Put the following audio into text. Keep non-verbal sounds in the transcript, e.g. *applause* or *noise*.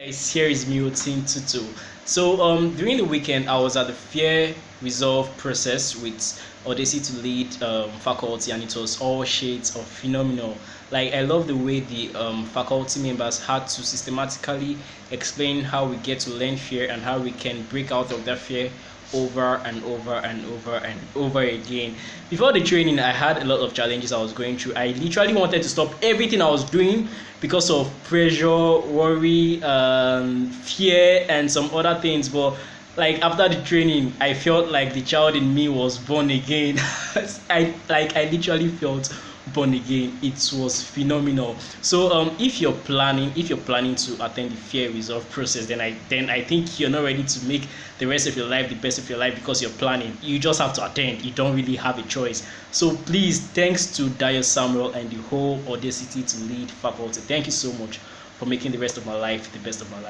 Guys, here is Team Tutu. So um, during the weekend, I was at the Fear Resolve process with Odyssey to lead um, faculty, and it was all shades of phenomenal. Like I love the way the um, faculty members had to systematically explain how we get to learn fear and how we can break out of that fear over and over and over and over again. Before the training, I had a lot of challenges I was going through. I literally wanted to stop everything I was doing because of pressure, worry, um, fear, and some other things. But like after the training, I felt like the child in me was born again. *laughs* I like I literally felt born again it was phenomenal. So um if you're planning if you're planning to attend the fear resolve process then i then i think you're not ready to make the rest of your life the best of your life because you're planning. You just have to attend. You don't really have a choice. So please thanks to dio samuel and the whole audacity to lead faculty thank you so much for making the rest of my life the best of my life